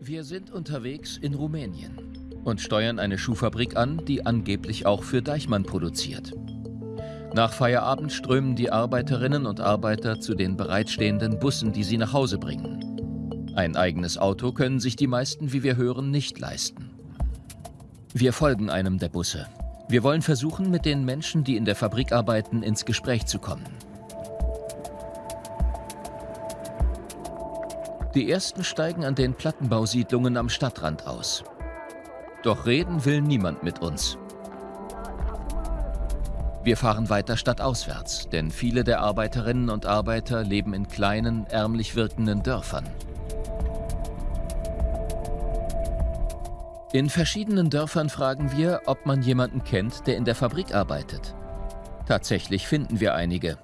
Wir sind unterwegs in Rumänien und steuern eine Schuhfabrik an, die angeblich auch für Deichmann produziert. Nach Feierabend strömen die Arbeiterinnen und Arbeiter zu den bereitstehenden Bussen, die sie nach Hause bringen. Ein eigenes Auto können sich die meisten, wie wir hören, nicht leisten. Wir folgen einem der Busse. Wir wollen versuchen, mit den Menschen, die in der Fabrik arbeiten, ins Gespräch zu kommen. Die ersten steigen an den Plattenbausiedlungen am Stadtrand aus. Doch reden will niemand mit uns. Wir fahren weiter stadtauswärts, denn viele der Arbeiterinnen und Arbeiter leben in kleinen, ärmlich wirkenden Dörfern. In verschiedenen Dörfern fragen wir, ob man jemanden kennt, der in der Fabrik arbeitet. Tatsächlich finden wir einige.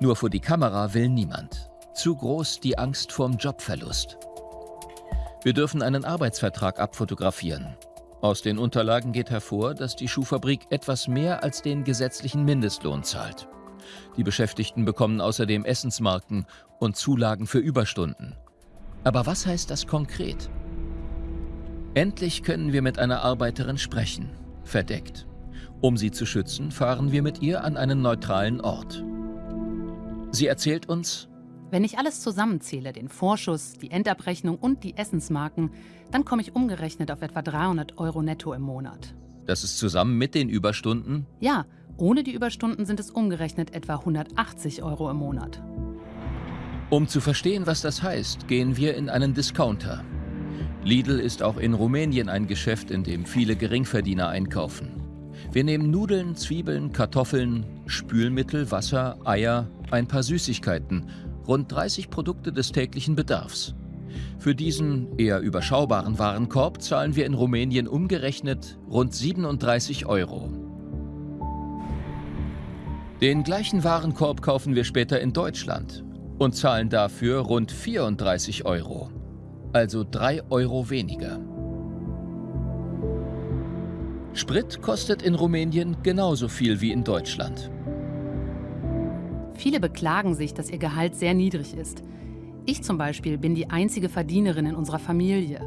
Nur vor die Kamera will niemand. Zu groß die Angst vorm Jobverlust. Wir dürfen einen Arbeitsvertrag abfotografieren. Aus den Unterlagen geht hervor, dass die Schuhfabrik etwas mehr als den gesetzlichen Mindestlohn zahlt. Die Beschäftigten bekommen außerdem Essensmarken und Zulagen für Überstunden. Aber was heißt das konkret? Endlich können wir mit einer Arbeiterin sprechen, verdeckt. Um sie zu schützen, fahren wir mit ihr an einen neutralen Ort. Sie erzählt uns, wenn ich alles zusammenzähle, den Vorschuss, die Endabrechnung und die Essensmarken, dann komme ich umgerechnet auf etwa 300 Euro netto im Monat. Das ist zusammen mit den Überstunden? Ja, ohne die Überstunden sind es umgerechnet etwa 180 Euro im Monat. Um zu verstehen, was das heißt, gehen wir in einen Discounter. Lidl ist auch in Rumänien ein Geschäft, in dem viele Geringverdiener einkaufen. Wir nehmen Nudeln, Zwiebeln, Kartoffeln, Spülmittel, Wasser, Eier, ein paar Süßigkeiten rund 30 Produkte des täglichen Bedarfs. Für diesen eher überschaubaren Warenkorb zahlen wir in Rumänien umgerechnet rund 37 Euro. Den gleichen Warenkorb kaufen wir später in Deutschland und zahlen dafür rund 34 Euro, also 3 Euro weniger. Sprit kostet in Rumänien genauso viel wie in Deutschland. Viele beklagen sich, dass ihr Gehalt sehr niedrig ist. Ich zum Beispiel bin die einzige Verdienerin in unserer Familie.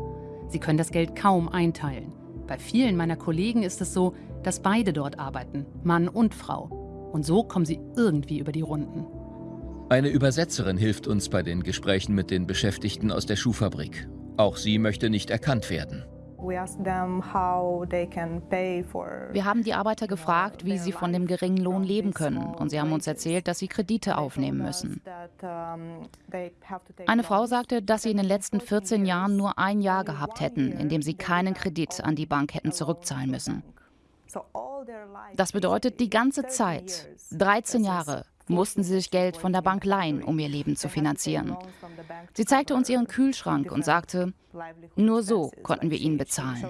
Sie können das Geld kaum einteilen. Bei vielen meiner Kollegen ist es so, dass beide dort arbeiten, Mann und Frau. Und so kommen sie irgendwie über die Runden. Eine Übersetzerin hilft uns bei den Gesprächen mit den Beschäftigten aus der Schuhfabrik. Auch sie möchte nicht erkannt werden. Wir haben die Arbeiter gefragt, wie sie von dem geringen Lohn leben können. Und sie haben uns erzählt, dass sie Kredite aufnehmen müssen. Eine Frau sagte, dass sie in den letzten 14 Jahren nur ein Jahr gehabt hätten, in dem sie keinen Kredit an die Bank hätten zurückzahlen müssen. Das bedeutet die ganze Zeit, 13 Jahre, mussten sie sich Geld von der Bank leihen, um ihr Leben zu finanzieren. Sie zeigte uns ihren Kühlschrank und sagte, nur so konnten wir ihn bezahlen.